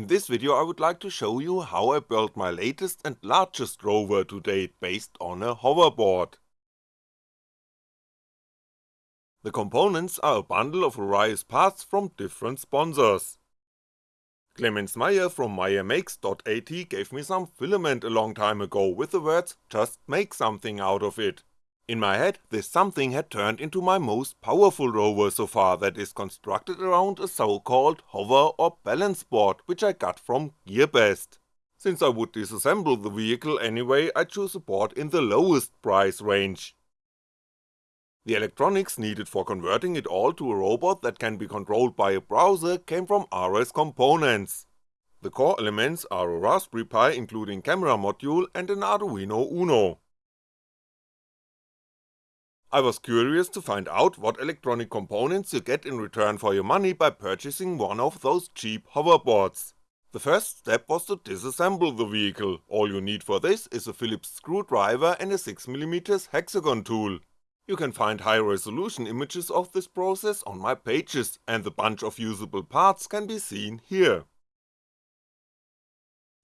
In this video I would like to show you how I built my latest and largest rover to date based on a hoverboard. The components are a bundle of various parts from different sponsors. Clemens Meyer from meyermakes.at gave me some filament a long time ago with the words just make something out of it, in my head, this something had turned into my most powerful rover so far that is constructed around a so called hover or balance board which I got from GearBest. Since I would disassemble the vehicle anyway, I chose a board in the lowest price range. The electronics needed for converting it all to a robot that can be controlled by a browser came from RS Components. The core elements are a Raspberry Pi including camera module and an Arduino Uno. I was curious to find out what electronic components you get in return for your money by purchasing one of those cheap hoverboards. The first step was to disassemble the vehicle, all you need for this is a Phillips screwdriver and a 6mm hexagon tool. You can find high resolution images of this process on my pages, and the bunch of usable parts can be seen here.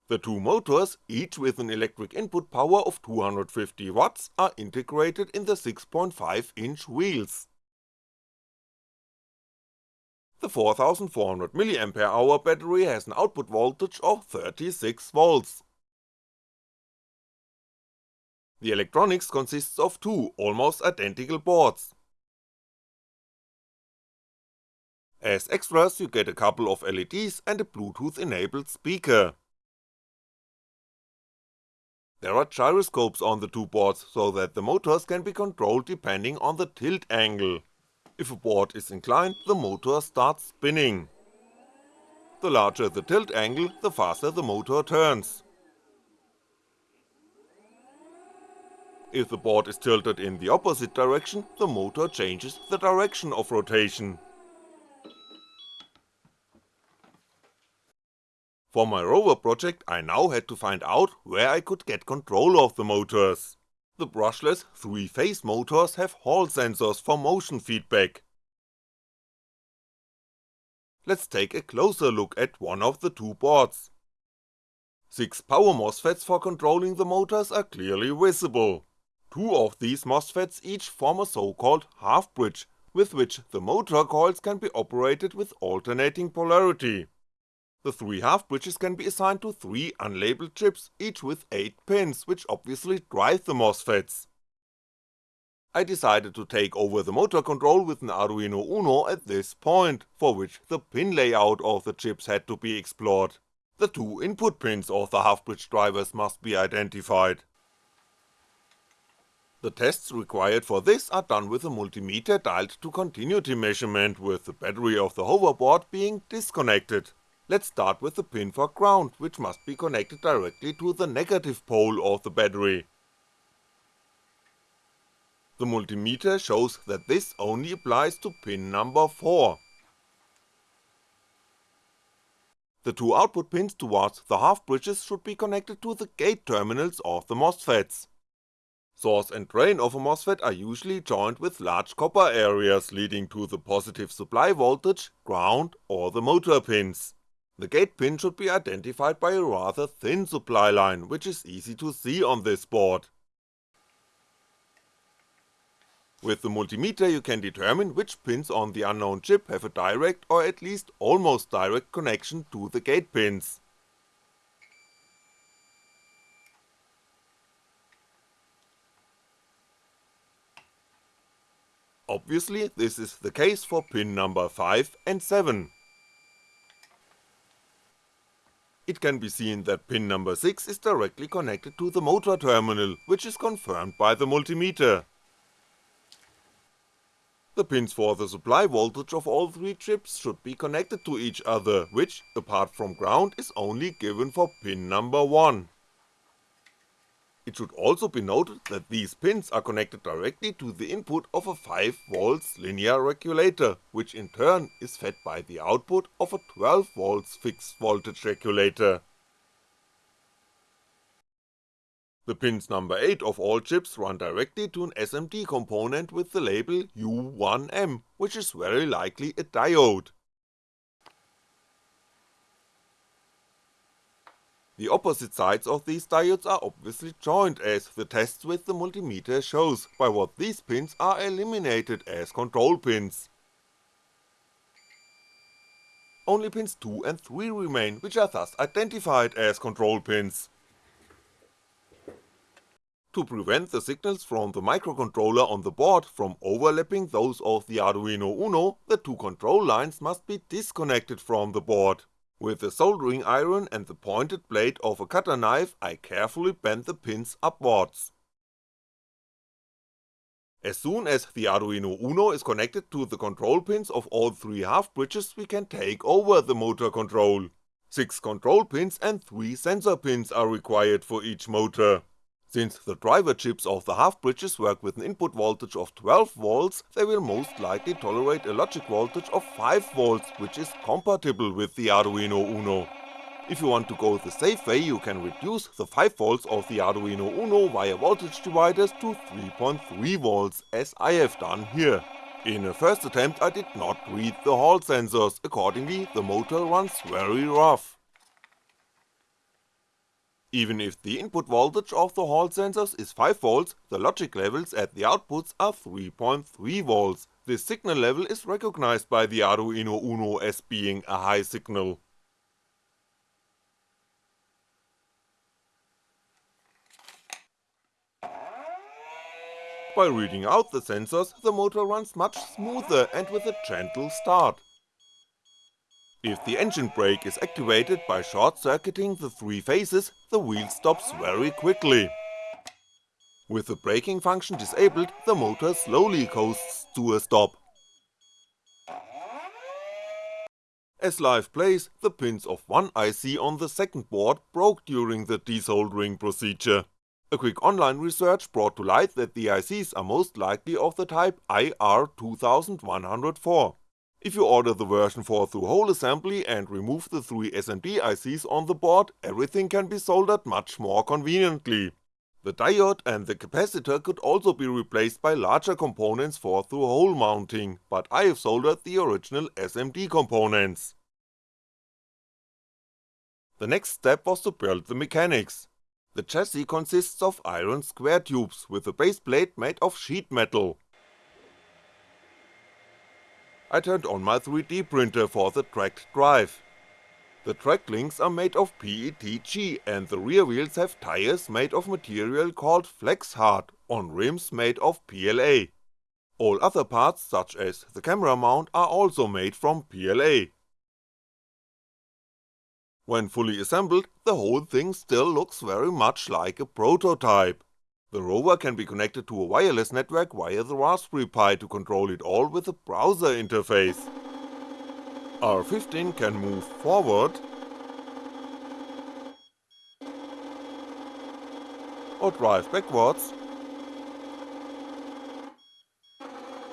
The two motors, each with an electric input power of 250W, are integrated in the 6.5 inch wheels. The 4400mAh battery has an output voltage of 36V. The electronics consists of two almost identical boards. As extras you get a couple of LEDs and a Bluetooth enabled speaker. There are gyroscopes on the two boards so that the motors can be controlled depending on the tilt angle. If a board is inclined, the motor starts spinning. The larger the tilt angle, the faster the motor turns. If the board is tilted in the opposite direction, the motor changes the direction of rotation. For my rover project I now had to find out where I could get control of the motors. The brushless 3-phase motors have Hall sensors for motion feedback. Let's take a closer look at one of the two boards. Six power MOSFETs for controlling the motors are clearly visible. Two of these MOSFETs each form a so called half bridge, with which the motor coils can be operated with alternating polarity. The three half bridges can be assigned to three unlabeled chips, each with 8 pins, which obviously drive the MOSFETs. I decided to take over the motor control with an Arduino Uno at this point, for which the pin layout of the chips had to be explored. The two input pins of the half-bridge drivers must be identified. The tests required for this are done with a multimeter dialed to continuity measurement with the battery of the hoverboard being disconnected. Let's start with the pin for ground, which must be connected directly to the negative pole of the battery. The multimeter shows that this only applies to pin number 4. The two output pins towards the half bridges should be connected to the gate terminals of the MOSFETs. Source and drain of a MOSFET are usually joined with large copper areas leading to the positive supply voltage, ground or the motor pins. The gate pin should be identified by a rather thin supply line, which is easy to see on this board. With the multimeter you can determine which pins on the unknown chip have a direct or at least almost direct connection to the gate pins. Obviously this is the case for pin number 5 and 7. It can be seen that pin number 6 is directly connected to the motor terminal, which is confirmed by the multimeter. The pins for the supply voltage of all three chips should be connected to each other, which, apart from ground, is only given for pin number 1. It should also be noted that these pins are connected directly to the input of a 5V linear regulator, which in turn is fed by the output of a 12V fixed voltage regulator. The pins number 8 of all chips run directly to an SMD component with the label U1M, which is very likely a diode. The opposite sides of these diodes are obviously joined as the tests with the multimeter shows, by what these pins are eliminated as control pins. Only pins 2 and 3 remain, which are thus identified as control pins. To prevent the signals from the microcontroller on the board from overlapping those of the Arduino Uno, the two control lines must be disconnected from the board. With the soldering iron and the pointed blade of a cutter knife I carefully bend the pins upwards. As soon as the Arduino Uno is connected to the control pins of all three half bridges we can take over the motor control. 6 control pins and 3 sensor pins are required for each motor. Since the driver chips of the half bridges work with an input voltage of 12V, they will most likely tolerate a logic voltage of 5V which is compatible with the Arduino Uno. If you want to go the safe way you can reduce the 5V of the Arduino Uno via voltage dividers to 3.3V as I have done here. In a first attempt I did not read the hall sensors, accordingly the motor runs very rough. Even if the input voltage of the hall sensors is 5V, the logic levels at the outputs are 3.3V, this signal level is recognized by the Arduino Uno as being a high signal. By reading out the sensors, the motor runs much smoother and with a gentle start. If the engine brake is activated by short-circuiting the three phases, the wheel stops very quickly. With the braking function disabled, the motor slowly coasts to a stop. As life plays, the pins of one IC on the second board broke during the desoldering procedure. A quick online research brought to light that the ICs are most likely of the type IR2104. If you order the version 4 through hole assembly and remove the three SMD ICs on the board, everything can be soldered much more conveniently. The diode and the capacitor could also be replaced by larger components for through hole mounting, but I have soldered the original SMD components. The next step was to build the mechanics. The chassis consists of iron square tubes with a base plate made of sheet metal. I turned on my 3D printer for the tracked drive. The track links are made of PETG and the rear wheels have tires made of material called FlexHard on rims made of PLA. All other parts such as the camera mount are also made from PLA. When fully assembled, the whole thing still looks very much like a prototype. The rover can be connected to a wireless network via the Raspberry Pi to control it all with a browser interface. R15 can move forward or drive backwards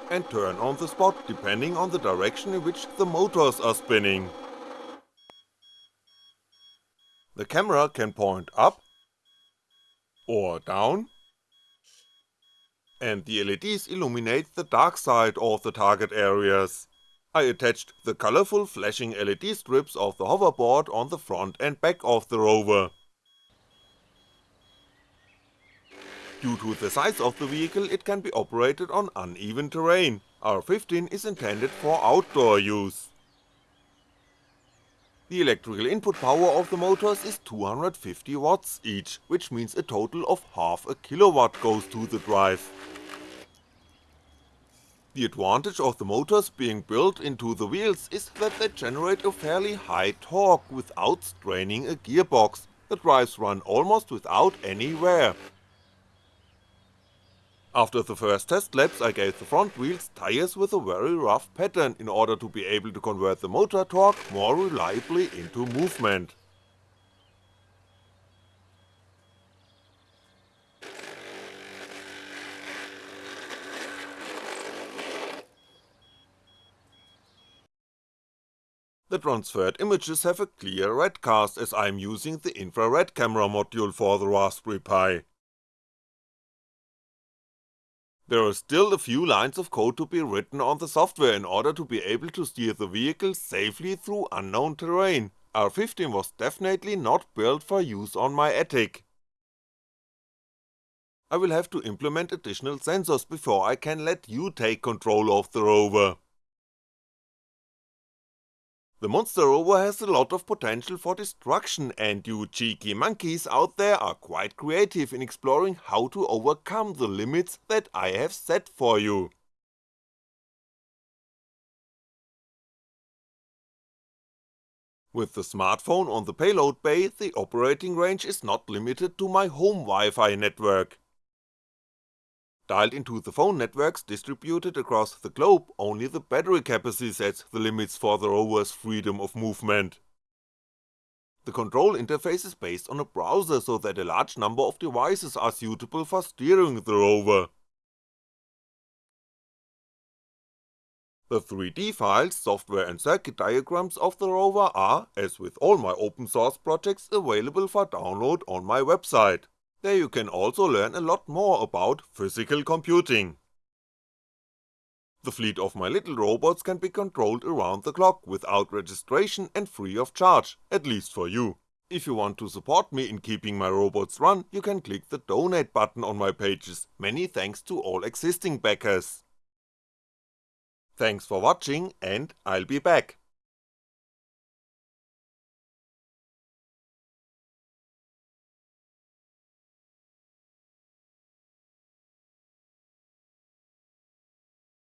and turn on the spot depending on the direction in which the motors are spinning. The camera can point up or down and the LEDs illuminate the dark side of the target areas. I attached the colourful flashing LED strips of the hoverboard on the front and back of the rover. Due to the size of the vehicle it can be operated on uneven terrain, R15 is intended for outdoor use. The electrical input power of the motors is 250 watts each, which means a total of half a kilowatt goes to the drive. The advantage of the motors being built into the wheels is that they generate a fairly high torque without straining a gearbox, the drives run almost without any wear, after the first test laps I gave the front wheels tires with a very rough pattern in order to be able to convert the motor torque more reliably into movement. The transferred images have a clear red cast as I'm using the infrared camera module for the Raspberry Pi. There are still a few lines of code to be written on the software in order to be able to steer the vehicle safely through unknown terrain, R15 was definitely not built for use on my attic. I will have to implement additional sensors before I can let you take control of the rover. The monster rover has a lot of potential for destruction and you cheeky monkeys out there are quite creative in exploring how to overcome the limits that I have set for you. With the smartphone on the payload bay, the operating range is not limited to my home Wi-Fi network. Dialed into the phone networks distributed across the globe, only the battery capacity sets the limits for the rover's freedom of movement. The control interface is based on a browser so that a large number of devices are suitable for steering the rover. The 3D files, software and circuit diagrams of the rover are, as with all my open source projects, available for download on my website. There you can also learn a lot more about physical computing. The fleet of my little robots can be controlled around the clock without registration and free of charge, at least for you. If you want to support me in keeping my robots run, you can click the donate button on my pages, many thanks to all existing backers. Thanks for watching and I'll be back.